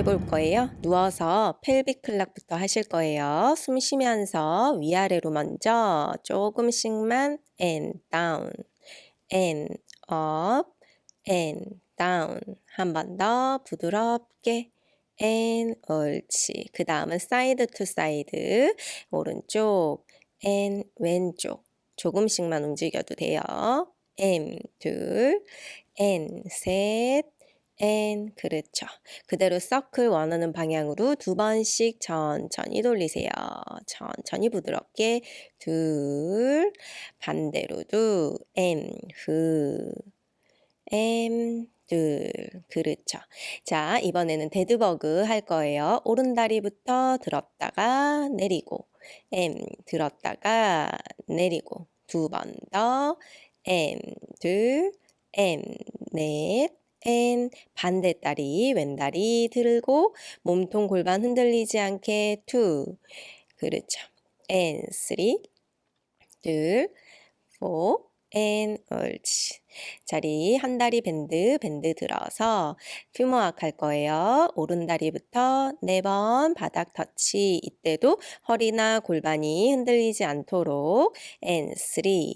해 볼 거예요. 누워서 pelvic clock부터 하실 거예요. 숨 쉬면서 위아래로 먼저 조금씩만 and down, and up, and down. 한 번 더 부드럽게 and 옳지. 그 다음은 side to side 오른쪽 and 왼쪽 조금씩만 움직여도 돼요. and 둘, and 셋, and 그렇죠. 그대로 서클 원하는 방향으로 두 번씩 천천히 돌리세요. 천천히 부드럽게 둘 반대로도 and 후 and 둘 그렇죠. 자 이번에는 dead bug 할 거예요. 오른 다리부터 들었다가 내리고 and 들었다가 내리고 두 번 더 and 둘 and 넷 and 반대 다리 왼다리 들고 몸통 골반 흔들리지 않게 two 그렇죠. and three 둘 four and 옳지 자리 한 다리 밴드 밴드 들어서 퓨머악 할 거예요. 오른 다리부터 네 번 바닥 터치. 이때도 허리나 골반이 흔들리지 않도록 and three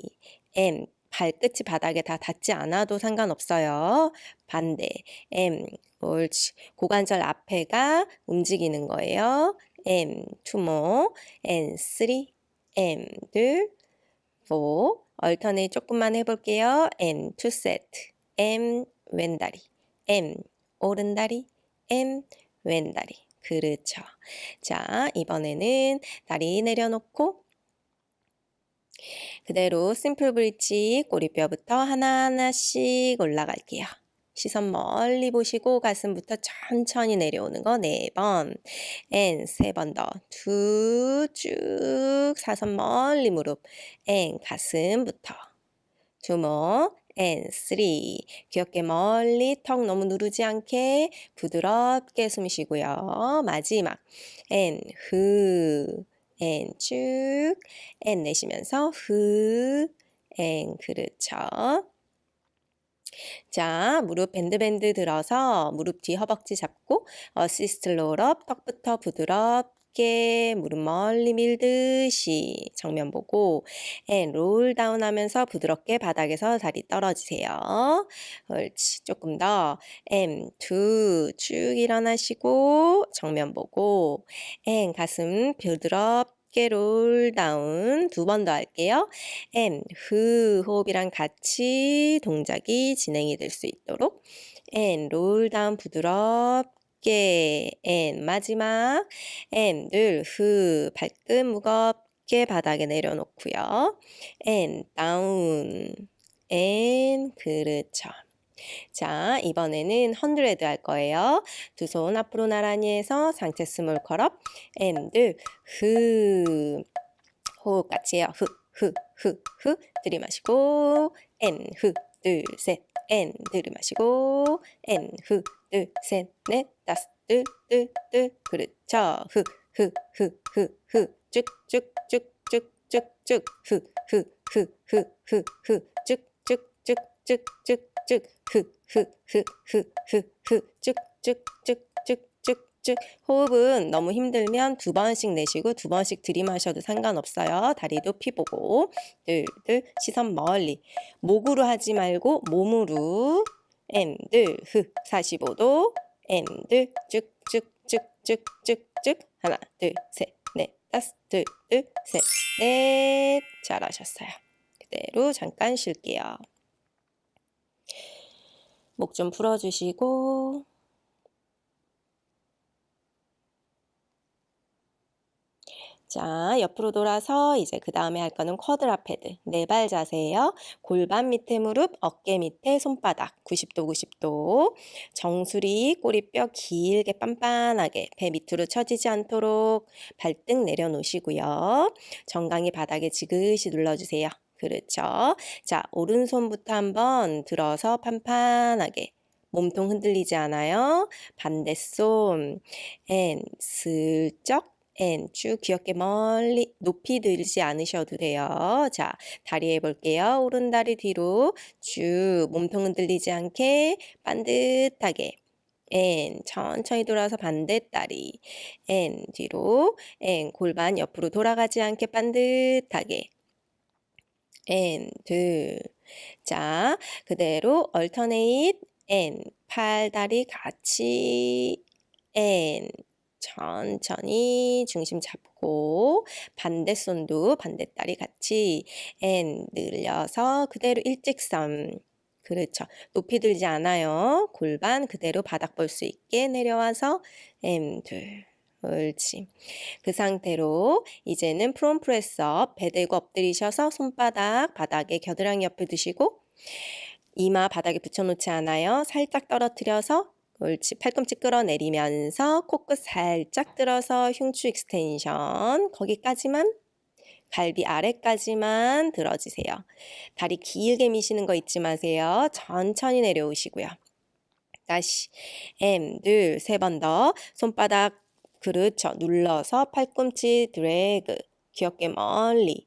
and 발끝이 바닥에 다 닿지 않아도 상관없어요. 반대. M. 옳지. 고관절 앞에가 움직이는 거예요. M. two more. and three. M. 둘. four. 얼터네이 조금만 해볼게요. M. two set. M. 왼다리. M. 오른다리. and 왼다리. 그렇죠. 자, 이번에는 다리 내려놓고 그대로 simple bridge 꼬리뼈부터 하나하나씩 올라갈게요. 시선 멀리 보시고 가슴부터 천천히 내려오는 거 네 번. and 세 번 더. 두 쭉 시선 멀리 무릎. and 가슴부터. 주먹. and three. 귀 어깨 멀리 턱 너무 누르지 않게 부드럽게 숨 쉬고요. 마지막. 앤 후. 앤 쭉, 앤 내쉬면서 후, 앤 그렇죠. 자, 무릎 bend bend 들어서 무릎 뒤 허벅지 잡고 assist roll up 턱부터 부드럽게 무릎 멀리 밀듯이 정면 보고 and roll down 하면서 부드럽게 바닥에서 다리 떨어지세요. 옳지. 조금 더 M 두쭉 일어나시고 정면 보고 and 가슴 부드럽게 roll down 두 번 더 할게요. M, 후 호흡이랑 같이 동작이 진행이 될 수 있도록 and, roll down 부드럽게 and, 마지막 and, 늘, 후 발끝 무겁게 바닥에 내려놓고요. and, down and, 그렇죠. 자, 이번에는 hundred 할 거예요. 두 손 앞으로 나란히 해서 상체 small curl up, and, 흐. 호흡 같이 해요. 흐, 흐, 흐, 흐. 들이마시고, and, 흐, 둘, 셋, 앤, 들이마시고, 앤, 흐, 둘, 셋, 넷, 둘, 둘. 그렇죠. 흐, 흐, 흐, 흐, 흐. 쭉, 쭉, 쭉, 쭉, 쭉, 쭉. 흐, 흐, 흐, 흐, 흐, 흐. 쭉, 쭉, 쭉, 쭉, 쭉, 쭉, 흑흑흑흑흑흑쭉쭉쭉쭉쭉쭉 호흡은 너무 힘들면 두 번씩 내쉬고 두 번씩 들이마셔도 상관없어요. 다리도 피 보고 둘둘 시선 멀리 목으로 하지 말고 몸으로 앤들 흑 45도 앤들 쭉쭉쭉쭉쭉쭉 하나 둘셋넷 다섯 둘둘셋넷 잘하셨어요. 그대로 잠깐 쉴게요. 목 좀 풀어주시고 자, 옆으로 돌아서 이제 그 다음에 할 거는 쿼드라 패드. 네 발 자세예요. 골반 밑에 무릎, 어깨 밑에 손바닥. 90도, 90도. 정수리, 꼬리뼈 길게 판판하게 배 밑으로 처지지 않도록 발등 내려놓으시고요. 정강이 바닥에 지그시 눌러주세요. 그렇죠. 자, 오른손부터 한번 들어서 판판하게 몸통 흔들리지 않아요. 반대손 and 슬쩍 and 쭉 귀 어깨 멀리 높이 들지 않으셔도 돼요. 자, 다리 해볼게요. 오른 다리 뒤로 쭉 몸통 흔들리지 않게 반듯하게 N 천천히 돌아서 반대 다리 N 뒤로 N 골반 옆으로 돌아가지 않게 반듯하게 N 둘자 그대로 alternate N 팔다리 같이 N 천천히 중심 잡고 반대손도 반대다리 같이 and 늘려서 그대로 일직선 그렇죠. 높이 들지 않아요. 골반 그대로 바닥 볼 수 있게 내려와서 and 둘 옳지. 그 상태로 이제는 prone press up 배 대고 엎드리셔서 손바닥 바닥에 겨드랑이 옆에 두시고 이마 바닥에 붙여놓지 않아요. 살짝 떨어뜨려서 옳지. 팔꿈치 끌어내리면서 코끝 살짝 들어서 흉추 extension 거기까지만 갈비 아래까지만 들어주세요. 다리 길게 미시는 거 잊지 마세요. 천천히 내려오시고요. 다시 and 둘 세 번 더 손바닥 그렇죠. 눌러서 팔꿈치 드래그 귀엽게 멀리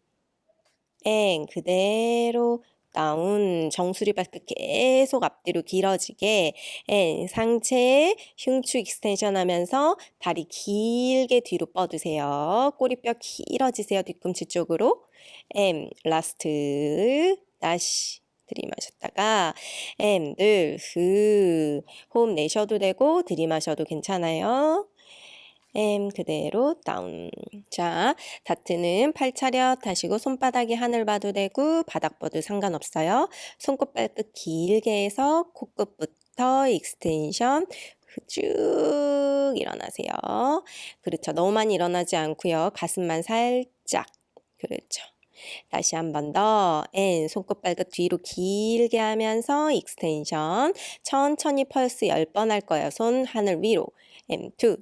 and 그대로 down 정수리 발끝 계속 앞뒤로 길어지게 and 상체 흉추 extension 하면서 다리 길게 뒤로 뻗으세요. 꼬리뼈 길어지세요. 뒤꿈치 쪽으로 and last 다시 들이마셨다가 and 둘 후 호흡 내셔도 되고 들이마셔도 괜찮아요. and 그대로 down. 자, 다트는 팔 차렷 하시고 손바닥이 하늘 봐도 되고 바닥 봐도 상관없어요. 손끝 발끝 길게 해서 코끝부터 extension 쭉 일어나세요. 그렇죠. 너무 많이 일어나지 않고요. 가슴만 살짝. 그렇죠. 다시 한 번 더. and 손끝 발끝 뒤로 길게 하면서 extension. 천천히 펄스 10번 할 거예요. 손 하늘 위로. and 2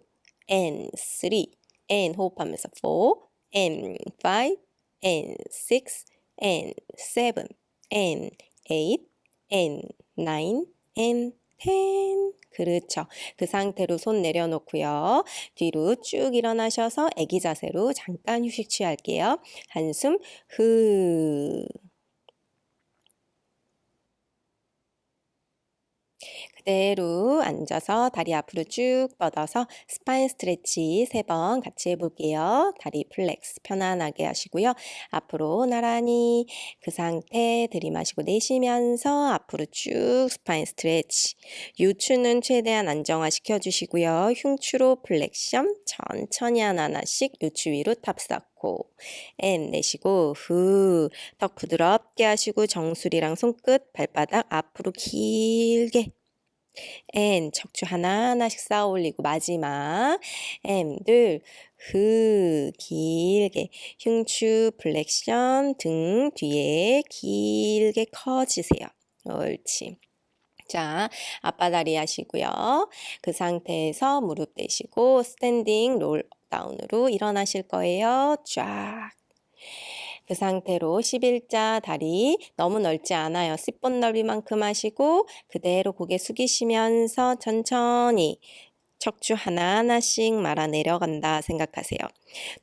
and 3 and 호흡하면서 4 and 5 and 6 and 7 and 8 and 9 and 10 그렇죠. 그 상태로 손 내려놓고요. 뒤로 쭉 일어나셔서 애기 자세로 잠깐 휴식 취할게요. 한숨 후 그대로 앉아서 다리 앞으로 쭉 뻗어서 spine stretch 세번 같이 해볼게요. 다리 flex 편안하게 하시고요. 앞으로 나란히 그 상태 들이마시고 내쉬면서 앞으로 쭉 spine stretch 요추는 최대한 안정화 시켜 주시고요. 흉추로 flexion 천천히 하나하나씩 요추 위로 탑 쌓고 and 내쉬고 후 턱 부드럽게 하시고 정수리랑 손끝 발바닥 앞으로 길게 and 척추 하나하나씩 쌓아 올리고 마지막 M 둘후 길게 흉추 flexion 등 뒤에 길게 커지세요. 옳지. 자, 양반다리 하시고요. 그 상태에서 무릎 대시고 standing roll down으로 일어나실 거예요. 쫙. 그 상태로 11자 다리 너무 넓지 않아요. 골반 넓이만큼 하시고 그대로 고개 숙이시면서 천천히 척추 하나하나씩 말아 내려간다 생각하세요.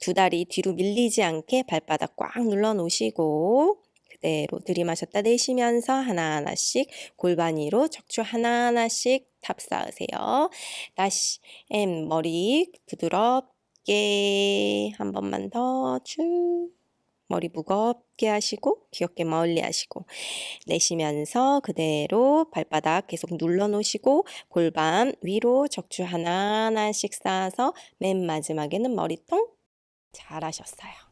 두 다리 뒤로 밀리지 않게 발바닥 꽉 눌러 놓으시고 그대로 들이마셨다 내쉬면서 하나하나씩 골반 위로 척추 하나하나씩 탑 쌓으세요. 다시 and 머리 부드럽게 한 번만 더 쭉 머리 무겁게 하시고 귀 어깨 멀리 하시고 내쉬면서 그대로 발바닥 계속 눌러 놓으시고 골반 위로 척추 하나하나씩 쌓아서 맨 마지막에는 머리통 잘하셨어요.